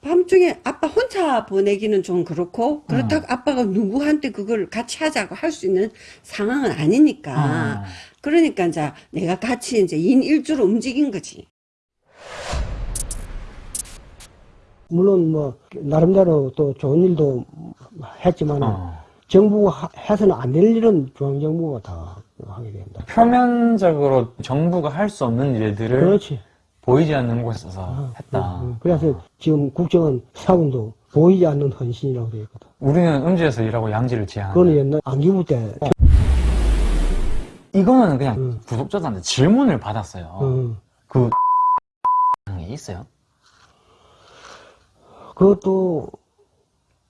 밤중에 아빠 혼자 보내기는 좀 그렇고 그렇다고 음. 아빠가 누구한테 그걸 같이 하자고 할 수 있는 상황은 아니니까 어. 그러니까 이제 내가 같이 이제 인 일주로 움직인 거지. 물론 뭐 나름대로 또 좋은 일도 했지만 어. 정부가 하- 해서는 안 될 일은 중앙정부가 다 하게 된다. 표면적으로 정부가 할 수 없는 일들을 그렇지. 보이지 않는 곳에서 어, 했다. 어, 어. 그래서 지금 국정원 사원도 보이지 않는 헌신이라고 되어 있거든. 우리는 음지에서 일하고 양지를 지향한다. 그거는 옛날 안기부 때. 이거는 그냥 음. 구독자들한테 질문을 받았어요. 어, 그게 있어요? 그것도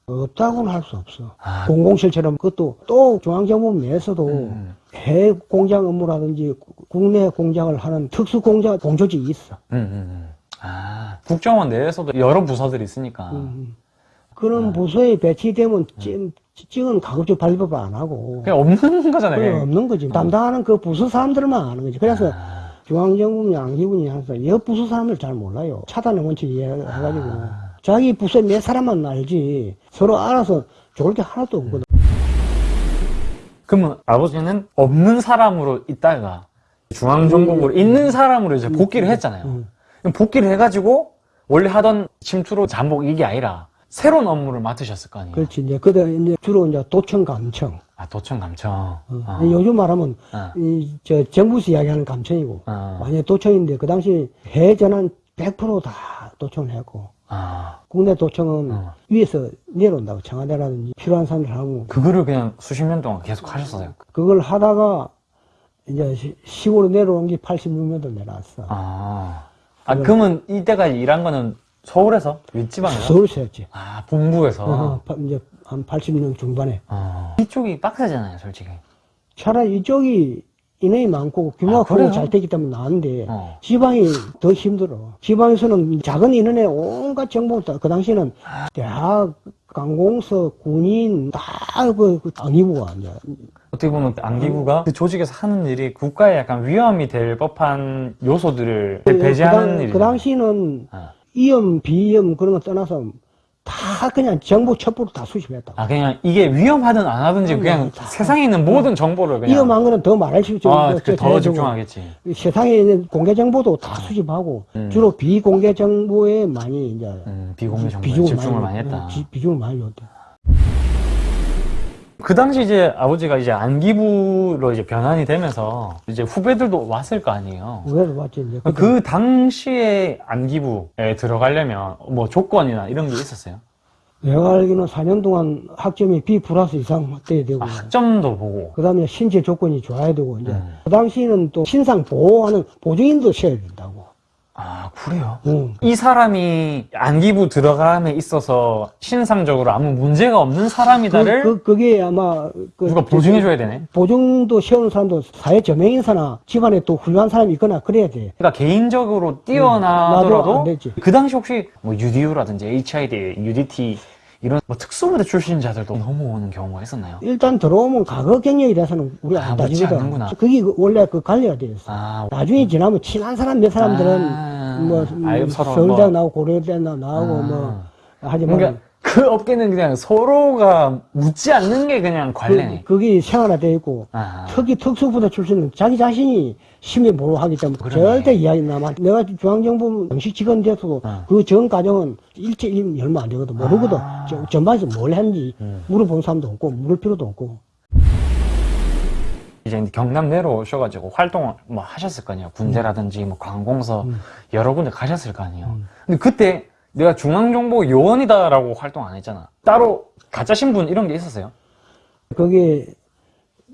없다고는 할 수 없어. 아, 공공실처럼 그것도 또 중앙정부 내에서도 음, 해외 공장 업무라든지 국내 공장을 하는 특수 공장 공조직이 있어. 음, 음, 음. 아, 국정원 내에서도 여러 부서들이 있으니까. 음. 그런 아. 부서에 배치되면 찍, 찍은 가급적 발급을 안 하고 그냥 없는 거잖아요. 그냥. 없는 거지. 담당하는 그 부서 사람들만 아는 거지. 그래서 아, 중앙정부니 안기부니 항상 여 부서 사람들 잘 몰라요. 차단의 원칙 이해해가지고 아. 자기 부서 몇 사람만 알지 서로 알아서 좋을 게 하나도 없거든. 그러면 아버지는 없는 사람으로 있다가 중앙정보부로 있는 사람으로 이제 복귀를 했잖아요. 음. 복귀를 해가지고 원래 하던 침투로 잠복 이게 아니라 새로운 업무를 맡으셨을 거 아니에요. 그렇지. 이제 그때 이제 주로 이제 도청 감청. 아, 도청 감청. 어. 어. 요즘 말하면 어. 이저 정부에서 이야기하는 감청이고 어. 완전 도청인데 그 당시 해외 전환 100%다 도청을 했고 아, 국내 도청은 어. 위에서 내려온다고 청와대라든지 필요한 사람들 하고 그거를 그냥 수십 년 동안 계속 하셨어요. 그걸 하다가 이제 시- 시골로 내려온 게 86년도 내려왔어. 아, 아 그러면 이때까지 일한 거는 서울에서 윗지방에서? 서울서 했지. 아, 본부에서. 어, 파- 이제 한 80년 중반에. 어. 이쪽이 빡세잖아요, 솔직히. 차라리 이쪽이 인원이 많고 규모가 아, 그래요? 잘 되기 때문에 나은데 어. 지방이 더 힘들어. 지방에서는 작은 인원에 온갖 정보가 그 당시에는 대학, 관공서, 군인 다그 그 안기부가 이제 어떻게 보면 안기부가 그 조직에서 하는 일이 국가에 약간 위험이 될 법한 요소들을 배제하는 그, 당, 일이 그 당시는 아. 이염, 비염 그런 거 떠나서 다 그냥 정보 첩보로 다 수집했다. 아 그냥 이게 위험하든 안 하든지 그냥 다- 세상에 있는 모든 정보를 그냥 위험한 거는 더 말할 수 있죠. 아, 그더 저- 저- 집중하겠지. 세상에 있는 공개 정보도 다 수집하고 음. 주로 비공개 정보에 많이 이제 음, 비공개 정보에 비중을 집중을 많이, 많이 했다. 지- 비중을 많이 줬다. 그 당시 이제 아버지가 이제 안기부로 이제 변환이 되면서 이제 후배들도 왔을 거 아니에요. 그래서 봤지 이제 그때 그 당시에 안기부에 들어가려면 뭐 조건이나 이런 게 있었어요? 내가 알기로는 4년 동안 학점이 B 플러스 이상 돼야 되고 아, 학점도 보고. 그 다음에 신체 조건이 좋아야 되고 이제 음. 그 당시에는 또 신상 보호하는 보증인도 세야 된다고. 아, 그래요? 응. 이 사람이 안기부 들어감에 있어서 신상적으로 아무 문제가 없는 사람이다를 그, 그, 그게 아마 그 누가 보증해줘야 되네? 보증도 세우는 사람도 사회 저명 인사나 집안에 또 훌륭한 사람이 있거나 그래야 돼. 그러니까 개인적으로 뛰어나더라도 되지. 그 당시 혹시 뭐 UDU라든지 HID, UDT 이런 뭐 특수부대 출신자들도 넘어오는 경우가 있었나요? 일단 들어오면 과거 경력에 대해서는 우리가 아, 안 따지거든. 그게 그 원래 그 관리가 돼 있어. 아, 나중에 지나면 친한 사람 몇 사람들은 아, 뭐 음, 서울대 뭐. 나오고 고려대 나오고 아. 뭐 하지만 그러니까 그 업계는 그냥 서로가 묻지 않는 게 그냥 관례네. 그, 게 생활화돼 있고 아, 특히 특수부대 출신은 자기 자신이 심히 보호하기 때문에 그러네. 절대 이야기 남아 내가 중앙정부 정식 직원 돼서도 어. 그전 과정은 일체 일 얼마 안 되거든 모르거든 아. 저- 전반에서 뭘 했는지 음. 물어본 사람도 없고 물을 필요도 없고 이제 경남 내려오셔가지고 활동을 뭐 하셨을 거 아니에요. 군대라든지 뭐 관공서 여러 군데 가셨을 거 아니에요. 음. 근데 그때 내가 중앙정보 요원이다라고 활동 안 했잖아. 따로 가짜 신분 이런 게 있었어요? 거기에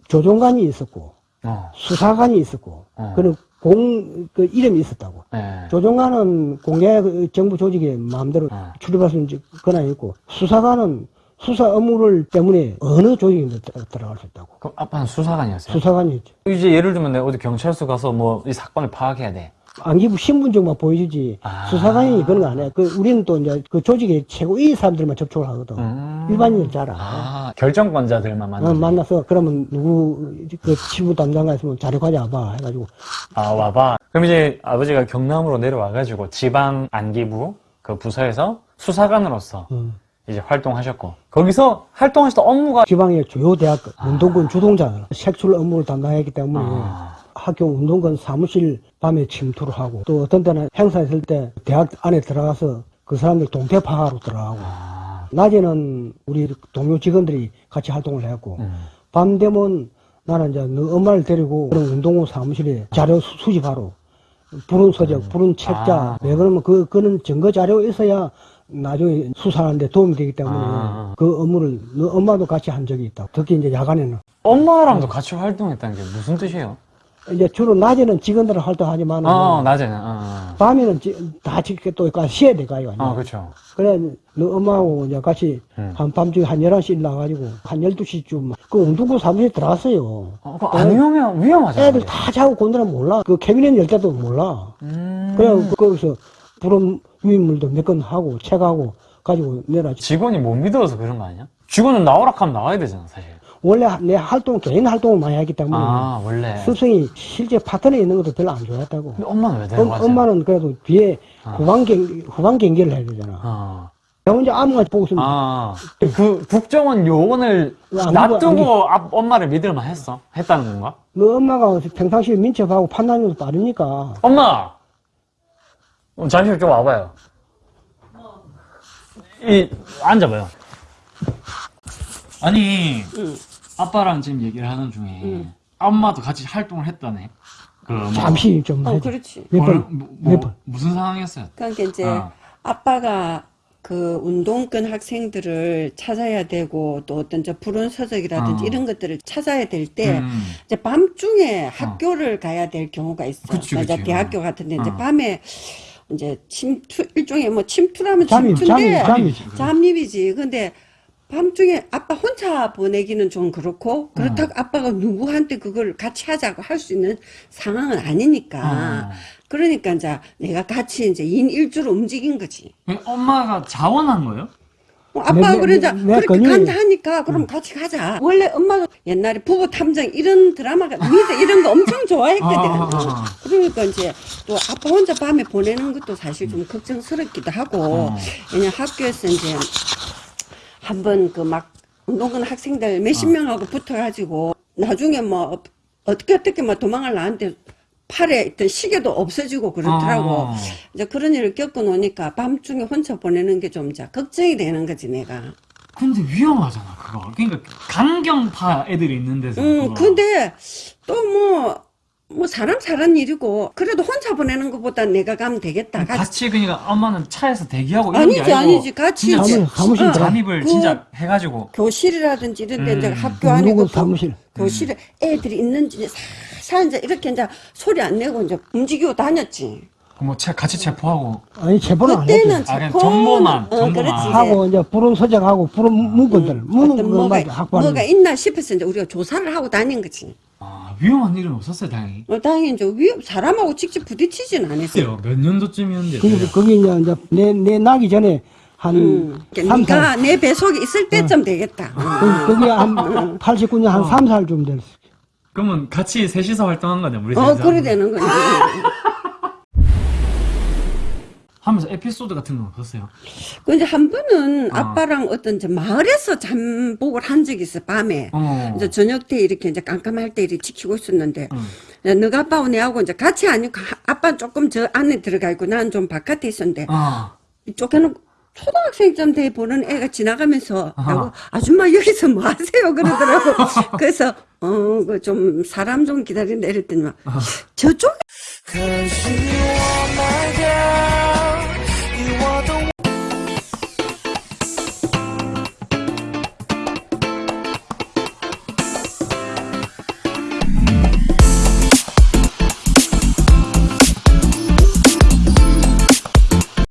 조종관이 있었고 어. 수사관이 있었고 어. 그런 공 그 이름이 있었다고 네. 조종관은 공개 그 정부 조직에 마음대로 어. 출입할 수 있는 권한이 있고 수사관은 수사 업무를 때문에 어느 조직에도 들어- 들어갈 수 있다고 그럼 아빠는 수사관이었어요? 수사관이 있죠 이제 예를 들면 내가 어디 경찰서 가서 뭐 이 사건을 파악해야 돼. 안기부 신분증만 보여주지 아. 수사관이 그런 거 안 해. 그 우리는 또 이제 그 조직의 최고위 사람들만 접촉을 하거든. 음. 일반인은 잘 안. 아, 결정권자들만 만나. 어, 만나서 그러면 누구 그 치부 담당가 있으면 자료 가져와봐 해가지고 아, 와봐. 그럼 이제 아버지가 경남으로 내려와가지고 지방 안기부 그 부서에서 수사관으로서 음. 이제 활동하셨고 거기서 활동하시던 업무가 지방의 주요 대학 운동권 주동자 색출 업무를 담당했기 때문에 아, 학교 운동권 사무실 밤에 침투를 하고 또 어떤 때는 행사 있을 때 대학 안에 들어가서 그 사람들 동태 파하러 들어가고 아, 낮에는 우리 동료 직원들이 같이 활동을 했고 음. 밤 되면 나는 이제 너 엄마를 데리고 그런 운동원 사무실에 자료 수- 수집하러 부른 서적, 부른 책자 아. 왜 그러면 그 그는 증거 자료 있어야 나중에 수사하는데 도움이 되기 때문에 아. 그 업무를 너 엄마도 같이 한 적이 있다. 특히 이제 야간에는 엄마랑도 같이 활동했다는 게 무슨 뜻이에요? 이제 주로 낮에는 직원들은 활동하지만 어, 낮에는. 어, 밤에는 지- 다 지켜 또 쉬어야. 어. 어, 그렇죠. 그래, 너 엄마하고 이제 같이 음. 한밤중에 한 11시 나가지고 한 12시쯤 그 운동구 사무실에 들어갔어요. 어, 그거 안 위험해, 위험하잖아요. 애들 다 자고 곤드라 몰라. 그 캐비넷 열 때도 몰라. 음. 그래, 거기서 불은 유인물도 몇 건 하고, 책하고 가지고 내놔. 직원이 못 믿어서 그런 거 아니야? 직원은 나오라 하면 나와야 되잖아, 사실. 원래 내 활동, 개인 활동을 많이 했기 때문에 아, 원래. 습성이 실제 파트너에 있는 것도 별로 안 좋아했다고. 근데 엄마는 왜 엄, 데려가지? 엄마는 그래도 뒤에 아. 후방 경, 후방 경계를 해야 되잖아. 어. 나 혼자 아무나 보고 있으면 아, 그 국정원 요원을 안 놔두고 앞- 엄마를 믿을만 했어? 했다는 건가? 너 엄마가 평상시에 민첩하고 판단력도 빠르니까 엄마! 어, 잠시 좀 와봐요. 이, 앉아봐요. 아니, 응. 아빠랑 지금 얘기를 하는 중에, 응. 엄마도 같이 활동을 했다네. 그, 뭐, 잠시 좀 어. 그렇지. 몇 뭐, 번, 뭐, 몇 뭐, 번. 무슨 상황이었어요? 그러니까 이제 어. 아빠가 그 운동권 학생들을 찾아야 되고 또 어떤 저 불운 서적이라든지 어. 이런 것들을 찾아야 될때 음. 이제 밤중에 학교를 가야 될 경우가 있어. 그치, 이제 그치. 대학교 같은데 이제 어. 밤에 이제 침투 일종의 뭐 침투라면 잠입, 침투인데 잠입, 잠입. 잠입이지. 근데 밤중에 아빠 혼자 보내기는 좀 그렇고 그렇다고 아빠가 누구한테 그걸 같이 하자고 할 수 있는 상황은 아니니까. 어. 그러니까 이제 내가 같이 이제 인 일주로 움직인 거지. 그 엄마가 자원한 거예요? 어, 아빠가 내- 그러자 내- 내 그렇게 건이- 간다 하니까 그럼 같이 가자. 원래 엄마가 옛날에 부부 탐정 이런 드라마가 미드 이런 거 엄청 좋아했거든. 아, 아, 아. 그러니까 이제 또 아빠 혼자 밤에 보내는 것도 사실 좀 걱정스럽기도 하고 어. 왜냐 학교에서 이제 한번 그 막 운동권 학생들 몇십 명하고 붙어가지고 나중에 뭐 어떻게 어떻게 막 도망을 나한테 팔에 있던 시계도 없어지고 그렇더라고. 어. 이제 그런 일을 겪고 노니까 밤중에 혼자 보내는 게 좀 이제 걱정이 되는 거지 내가. 근데 위험하잖아, 그거. 그러니까 강경파 애들이 있는 데서. 음, 그거. 근데 또 뭐, 뭐 사람 사는 일이고 그래도 혼자 보내는 것보다 내가 가면 되겠다. 같이. 같이 그러니까 엄마는 차에서 대기하고 이런 게 아니지, 아니고 아니지. 같이 진짜 이제- 사무실, 사무실 어. 들어가. 잠입을 그- 진짜 해가지고 교실이라든지 이런 데 이제 음. 학교 안에 운동권 그 사무실. 교실에 애들이 있는지 사 이제 이렇게 이제 소리 안 내고 이제 움직이고 다녔지. 뭐 체, 같이 체포하고 아니 체포는 안 그때는 했죠. 아, 그냥 체포는- 정보만, 어, 정보만. 그렇지, 이제. 하고 이제 불은 서적하고 불은 문건들 문은 어떤 그 뭐가, 뭐가 거. 있나 싶어서 이제 우리가 조사를 하고 다닌 거지. 아, 위험한 일은 없었어요 다행히 어, 당연히 이제 위험, 사람하고 직접 부딪히진 않았어요. 몇 년도쯤이었는데 그게 거기 이제 이제 내, 내 나기 전에 한 음. 살내 배속에 있을 때쯤 되겠다. 거기, 거기 한 89년 한삼 살쯤 됐어. 그러면 같이 셋이서 활동한 거네 우리 어, 셋이서 그래 되는 거지. 하면서 에피소드 같은 건 없었어요? 그 이제 한 번은 어. 아빠랑 어떤 이제 마을에서 잠복을 한 적이 있어, 밤에. 어. 이제 저녁 때 이렇게 이제 깜깜할 때 이렇게 지키고 있었는데, 응. 이제 너가 아빠하고 내하고 이제 같이 아니고, 하- 아빠는 조금 저 안에 들어가 있고, 나는 좀 바깥에 있었는데, 아, 이쪽에는 초등학생쯤 돼 보는 애가 지나가면서, 아하. 나고, 아줌마 여기서 뭐 하세요? 그러더라고. 그래서, 어, 그좀 사람 좀 기다린다 이랬더니 막, 저쪽에